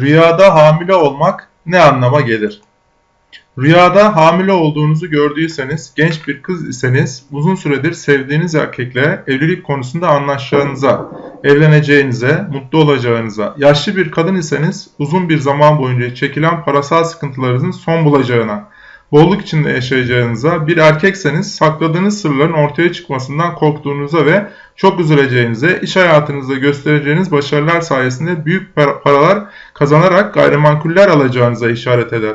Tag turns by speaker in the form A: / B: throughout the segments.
A: Rüyada hamile olmak ne anlama gelir? Rüyada hamile olduğunuzu gördüyseniz, genç bir kız iseniz, uzun süredir sevdiğiniz erkekle evlilik konusunda anlaşacağınıza, evleneceğinize, mutlu olacağınıza, yaşlı bir kadın iseniz, uzun bir zaman boyunca çekilen parasal sıkıntılarınızın son bulacağına, bolluk içinde yaşayacağınıza, bir erkekseniz sakladığınız sırların ortaya çıkmasından korktuğunuza ve çok üzüleceğinize, iş hayatınızda göstereceğiniz başarılar sayesinde büyük para- paralar kazanarak gayrimenkuller alacağınıza işaret eder.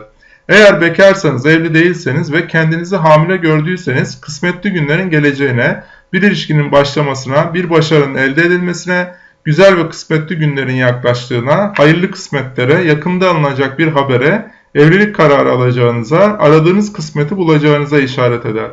A: Eğer bekarsanız, evli değilseniz ve kendinizi hamile gördüyseniz kısmetli günlerin geleceğine, bir ilişkinin başlamasına, bir başarının elde edilmesine, güzel ve kısmetli günlerin yaklaştığına, hayırlı kısmetlere, yakında alınacak bir habere, evlilik kararı alacağınıza, aradığınız kısmeti bulacağınıza işaret eder.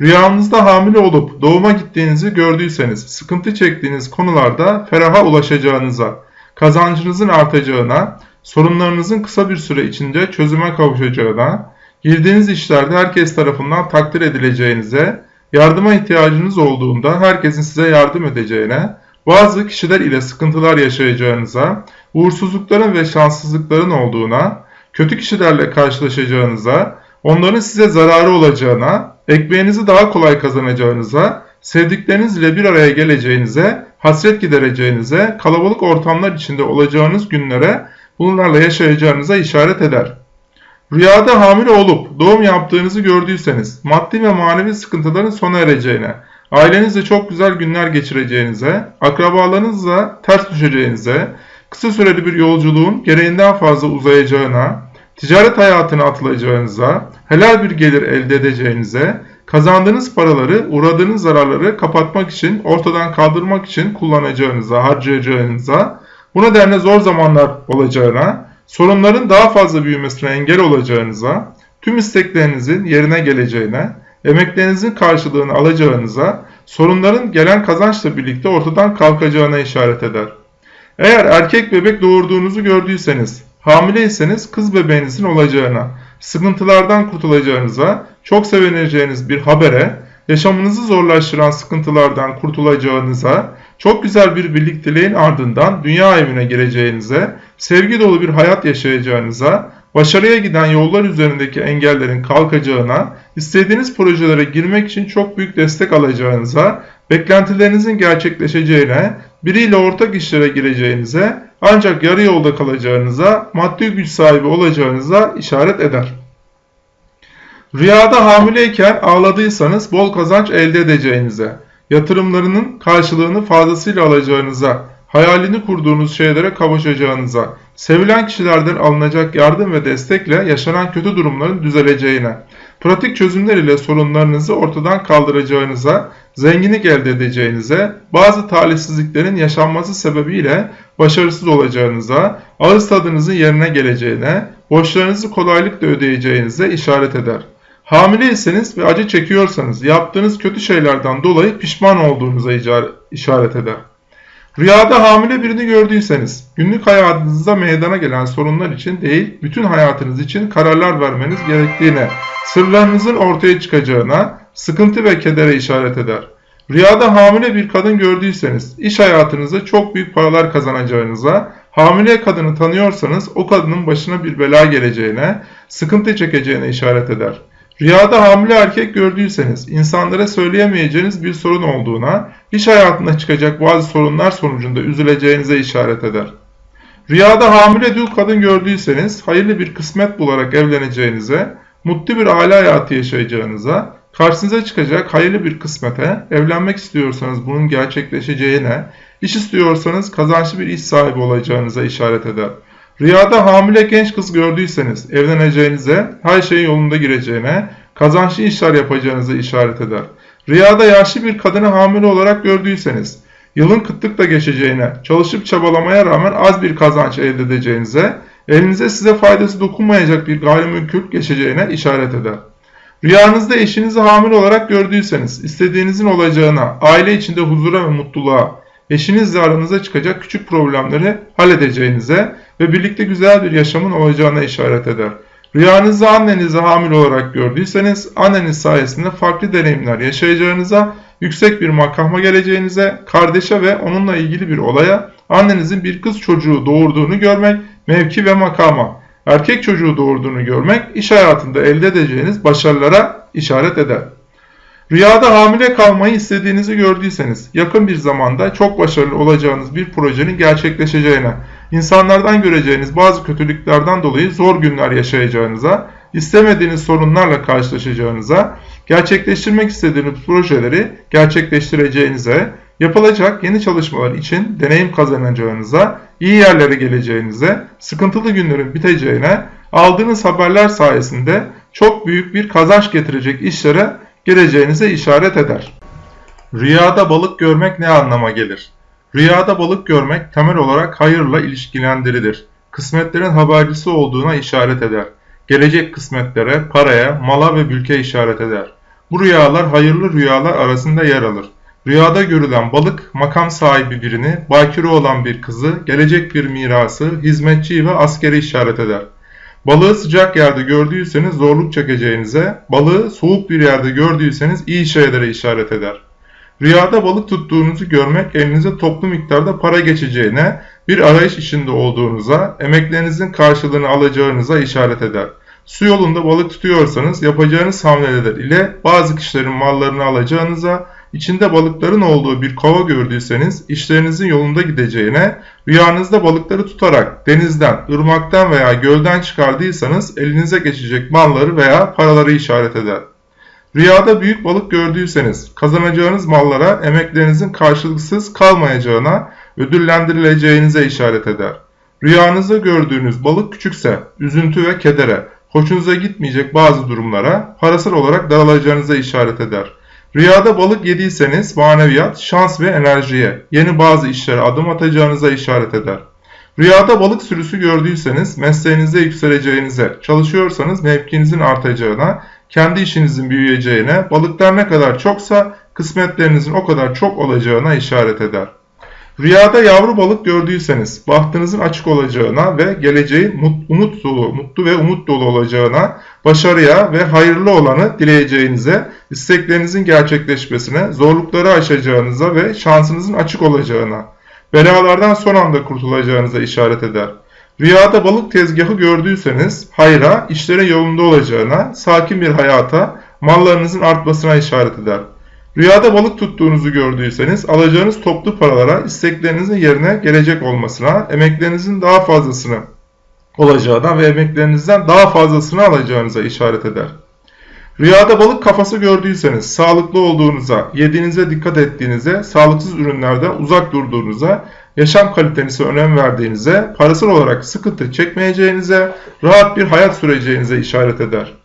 A: Rüyanızda hamile olup doğuma gittiğinizi gördüyseniz, sıkıntı çektiğiniz konularda feraha ulaşacağınıza, kazancınızın artacağına, sorunlarınızın kısa bir süre içinde çözüme kavuşacağına, girdiğiniz işlerde herkes tarafından takdir edileceğinize, yardıma ihtiyacınız olduğunda herkesin size yardım edeceğine, bazı kişiler ile sıkıntılar yaşayacağınıza, uğursuzlukların ve şanssızlıkların olduğuna, kötü kişilerle karşılaşacağınıza, onların size zararı olacağına, ekmeğinizi daha kolay kazanacağınıza, sevdikleriniz ile bir araya geleceğinize, hasret gidereceğinize, kalabalık ortamlar içinde olacağınız günlere, bunlarla yaşayacağınıza işaret eder. Rüyada hamile olup doğum yaptığınızı gördüyseniz, maddi ve manevi sıkıntıların sona ereceğine, ailenizle çok güzel günler geçireceğinize, akrabalarınızla ters düşeceğinize, kısa süreli bir yolculuğun gereğinden fazla uzayacağına, ticaret hayatına atılacağınıza, helal bir gelir elde edeceğinize, kazandığınız paraları, uğradığınız zararları kapatmak için, ortadan kaldırmak için kullanacağınıza, harcayacağınıza, bu nedenle zor zamanlar olacağına, sorunların daha fazla büyümesine engel olacağınıza, tüm isteklerinizin yerine geleceğine, emeklerinizin karşılığını alacağınıza, sorunların gelen kazançla birlikte ortadan kalkacağına işaret eder. Eğer erkek bebek doğurduğunuzu gördüyseniz, hamileyseniz kız bebeğinizin olacağına, sıkıntılardan kurtulacağınıza, çok sevineceğiniz bir habere, yaşamınızı zorlaştıran sıkıntılardan kurtulacağınıza, çok güzel bir birlikteliğin ardından dünya evine gireceğinize, sevgi dolu bir hayat yaşayacağınıza, başarıya giden yollar üzerindeki engellerin kalkacağına, istediğiniz projelere girmek için çok büyük destek alacağınıza, beklentilerinizin gerçekleşeceğine, biriyle ortak işlere gireceğinize, ancak yarı yolda kalacağınıza, maddi güç sahibi olacağınıza işaret eder. Rüyada hamileyken ağladıysanız bol kazanç elde edeceğinize, yatırımlarının karşılığını fazlasıyla alacağınıza, hayalini kurduğunuz şeylere kavuşacağınıza, sevilen kişilerden alınacak yardım ve destekle yaşanan kötü durumların düzeleceğine, pratik çözümler ile sorunlarınızı ortadan kaldıracağınıza, zenginlik elde edeceğinize, bazı talihsizliklerin yaşanması sebebiyle başarısız olacağınıza, ağız tadınızın yerine geleceğine, borçlarınızı kolaylıkla ödeyeceğinize işaret eder. Hamileyseniz ve acı çekiyorsanız yaptığınız kötü şeylerden dolayı pişman olduğunuza işaret eder. Rüyada hamile birini gördüyseniz, günlük hayatınızda meydana gelen sorunlar için değil, bütün hayatınız için kararlar vermeniz gerektiğine, sırlarınızın ortaya çıkacağına, sıkıntı ve kedere işaret eder. Rüyada hamile bir kadın gördüyseniz, iş hayatınızda çok büyük paralar kazanacağınıza, hamile kadını tanıyorsanız o kadının başına bir bela geleceğine, sıkıntı çekeceğine işaret eder. Rüyada hamile erkek gördüyseniz insanlara söyleyemeyeceğiniz bir sorun olduğuna, iş hayatında çıkacak bazı sorunlar sonucunda üzüleceğinize işaret eder. Rüyada hamile dul kadın gördüyseniz hayırlı bir kısmet bularak evleneceğinize, mutlu bir aile hayatı yaşayacağınıza, karşınıza çıkacak hayırlı bir kısmete, evlenmek istiyorsanız bunun gerçekleşeceğine, iş istiyorsanız kazançlı bir iş sahibi olacağınıza işaret eder. Rüyada hamile genç kız gördüyseniz evleneceğinize, her şeyin yolunda gireceğine, kazançlı işler yapacağınıza işaret eder. Rüyada yaşlı bir kadını hamile olarak gördüyseniz, yılın kıtlıkla geçeceğine, çalışıp çabalamaya rağmen az bir kazanç elde edeceğinize, elinize size faydası dokunmayacak bir gayrimenkul geçeceğine işaret eder. Rüyanızda eşinizi hamile olarak gördüyseniz, istediğinizin olacağına, aile içinde huzura ve mutluluğa, eşinizle aranıza çıkacak küçük problemleri halledeceğinize ve birlikte güzel bir yaşamın olacağına işaret eder. Rüyanızda annenizi hamile olarak gördüyseniz, anneniz sayesinde farklı deneyimler yaşayacağınıza, yüksek bir makama geleceğinize, kardeşe ve onunla ilgili bir olaya, annenizin bir kız çocuğu doğurduğunu görmek mevki ve makama, erkek çocuğu doğurduğunu görmek iş hayatında elde edeceğiniz başarılara işaret eder. Rüyada hamile kalmayı istediğinizi gördüyseniz yakın bir zamanda çok başarılı olacağınız bir projenin gerçekleşeceğine, insanlardan göreceğiniz bazı kötülüklerden dolayı zor günler yaşayacağınıza, istemediğiniz sorunlarla karşılaşacağınıza, gerçekleştirmek istediğiniz projeleri gerçekleştireceğinize, yapılacak yeni çalışmalar için deneyim kazanacağınıza, iyi yerlere geleceğinize, sıkıntılı günlerin biteceğine, aldığınız haberler sayesinde çok büyük bir kazanç getirecek işlere geleceğinize işaret eder. Rüyada balık görmek ne anlama gelir? Rüyada balık görmek temel olarak hayırla ilişkilendirilir. Kısmetlerin habercisi olduğuna işaret eder. Gelecek kısmetlere, paraya, mala ve mülke işaret eder. Bu rüyalar hayırlı rüyalar arasında yer alır. Rüyada görülen balık makam sahibi birini, bakire olan bir kızı, gelecek bir mirası, hizmetçiyi ve askeri işaret eder. Balığı sıcak yerde gördüyseniz zorluk çekeceğinize, balığı soğuk bir yerde gördüyseniz iyi şeylere işaret eder. Rüyada balık tuttuğunuzu görmek elinize toplu miktarda para geçeceğine, bir arayış içinde olduğunuza, emeklerinizin karşılığını alacağınıza işaret eder. Su yolunda balık tutuyorsanız yapacağınız hamleler ile bazı kişilerin mallarını alacağınıza, içinde balıkların olduğu bir kova gördüyseniz işlerinizin yolunda gideceğine, rüyanızda balıkları tutarak denizden, ırmaktan veya gölden çıkardıysanız elinize geçecek malları veya paraları işaret eder. Rüyada büyük balık gördüyseniz kazanacağınız mallara emeklerinizin karşılıksız kalmayacağına, ödüllendirileceğinize işaret eder. Rüyanızda gördüğünüz balık küçükse üzüntü ve kedere, hoşunuza gitmeyecek bazı durumlara parasal olarak daralacağınıza işaret eder. Rüyada balık yediyseniz maneviyat, şans ve enerjiye, yeni bazı işlere adım atacağınıza işaret eder. Rüyada balık sürüsü gördüyseniz mesleğinizde yükseleceğinize, çalışıyorsanız mevkinizin artacağına, kendi işinizin büyüyeceğine, balıklar ne kadar çoksa kısmetlerinizin o kadar çok olacağına işaret eder. Rüyada yavru balık gördüyseniz bahtınızın açık olacağına ve geleceğin umut dolu, mutlu ve umut dolu olacağına, başarıya ve hayırlı olanı dileyeceğinize, isteklerinizin gerçekleşmesine, zorlukları aşacağınıza ve şansınızın açık olacağına, belalardan son anda kurtulacağınıza işaret eder. Rüyada balık tezgahı gördüyseniz hayra, işlere yolunda olacağına, sakin bir hayata, mallarınızın artmasına işaret eder. Rüyada balık tuttuğunuzu gördüyseniz alacağınız toplu paralara isteklerinizin yerine gelecek olmasına, emeklerinizin daha fazlasını olacağına ve emeklerinizden daha fazlasını alacağınıza işaret eder. Rüyada balık kafası gördüyseniz sağlıklı olduğunuza, yediğinize dikkat ettiğinize, sağlıksız ürünlerden uzak durduğunuza, yaşam kalitenize önem verdiğinize, parasal olarak sıkıntı çekmeyeceğinize, rahat bir hayat süreceğinize işaret eder.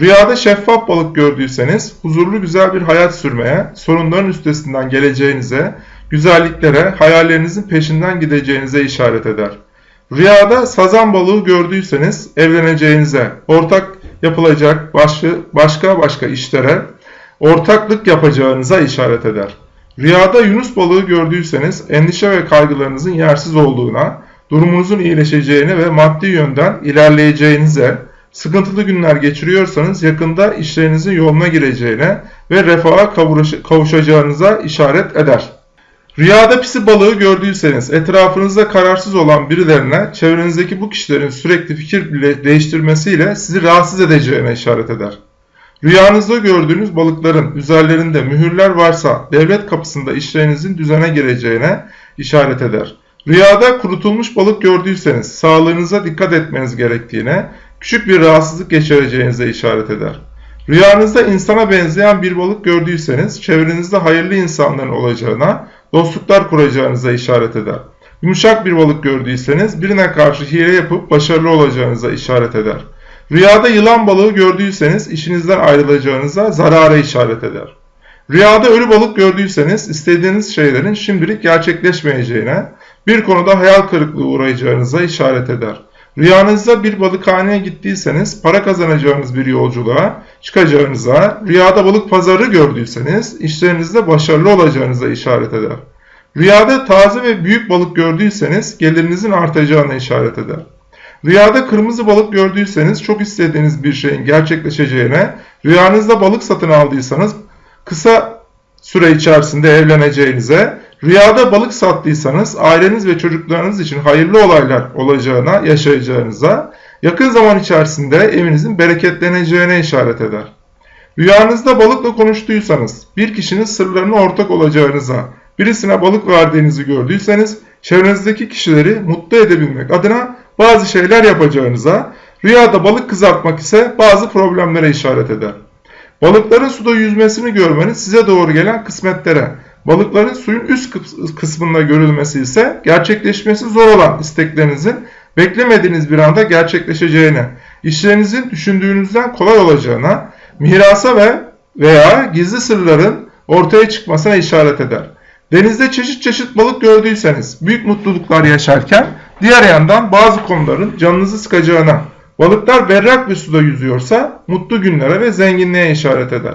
A: Rüyada şeffaf balık gördüyseniz huzurlu güzel bir hayat sürmeye, sorunların üstesinden geleceğinize, güzelliklere, hayallerinizin peşinden gideceğinize işaret eder. Rüyada sazan balığı gördüyseniz evleneceğinize, ortak yapılacak başka başka işlere, ortaklık yapacağınıza işaret eder. Rüyada yunus balığı gördüyseniz endişe ve kaygılarınızın yersiz olduğuna, durumunuzun iyileşeceğine ve maddi yönden ilerleyeceğinize, Sıkıntılı günler geçiriyorsanız yakında işlerinizin yoluna gireceğine ve refaha kavuşacağınıza işaret eder. Rüyada pisi balığı gördüyseniz etrafınızda kararsız olan birilerine çevrenizdeki bu kişilerin sürekli fikir değiştirmesiyle sizi rahatsız edeceğine işaret eder. Rüyanızda gördüğünüz balıkların üzerlerinde mühürler varsa devlet kapısında işlerinizin düzene gireceğine işaret eder. Rüyada kurutulmuş balık gördüyseniz sağlığınıza dikkat etmeniz gerektiğine, küçük bir rahatsızlık geçireceğinize işaret eder. Rüyanızda insana benzeyen bir balık gördüyseniz çevrenizde hayırlı insanların olacağına, dostluklar kuracağınıza işaret eder. Yumuşak bir balık gördüyseniz birine karşı hile yapıp başarılı olacağınıza işaret eder. Rüyada yılan balığı gördüyseniz işinizden ayrılacağınıza zarara işaret eder. Rüyada ölü balık gördüyseniz istediğiniz şeylerin şimdilik gerçekleşmeyeceğine, bir konuda hayal kırıklığı uğrayacağınıza işaret eder. Rüyanızda bir balıkhaneye gittiyseniz para kazanacağınız bir yolculuğa çıkacağınıza, rüyada balık pazarı gördüyseniz işlerinizde başarılı olacağınıza işaret eder. Rüyada taze ve büyük balık gördüyseniz gelirinizin artacağına işaret eder. Rüyada kırmızı balık gördüyseniz çok istediğiniz bir şeyin gerçekleşeceğine, rüyanızda balık satın aldıysanız kısa süre içerisinde evleneceğinize, Rüyada balık sattıysanız aileniz ve çocuklarınız için hayırlı olaylar olacağına, yaşayacağınıza, yakın zaman içerisinde evinizin bereketleneceğine işaret eder. Rüyanızda balıkla konuştuysanız, bir kişinin sırlarına ortak olacağınıza, birisine balık verdiğinizi gördüyseniz, çevrenizdeki kişileri mutlu edebilmek adına bazı şeyler yapacağınıza, rüyada balık kızartmak ise bazı problemlere işaret eder. Balıkların suda yüzmesini görmeniz size doğru gelen kısmetlere, balıkların suyun üst kıs- kısmında görülmesi ise gerçekleşmesi zor olan isteklerinizin beklemediğiniz bir anda gerçekleşeceğine, işlerinizin düşündüğünüzden kolay olacağına, mirasa ve veya gizli sırların ortaya çıkmasına işaret eder. Denizde çeşit çeşit balık gördüyseniz büyük mutluluklar yaşarken diğer yandan bazı konuların canınızı sıkacağına, balıklar berrak bir suda yüzüyorsa mutlu günlere ve zenginliğe işaret eder.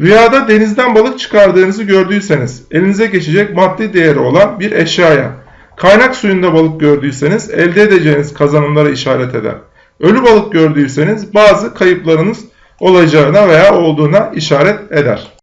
A: Rüyada denizden balık çıkardığınızı gördüyseniz elinize geçecek maddi değeri olan bir eşyaya, kaynak suyunda balık gördüyseniz elde edeceğiniz kazanımlara işaret eder. Ölü balık gördüyseniz bazı kayıplarınız olacağına veya olduğuna işaret eder.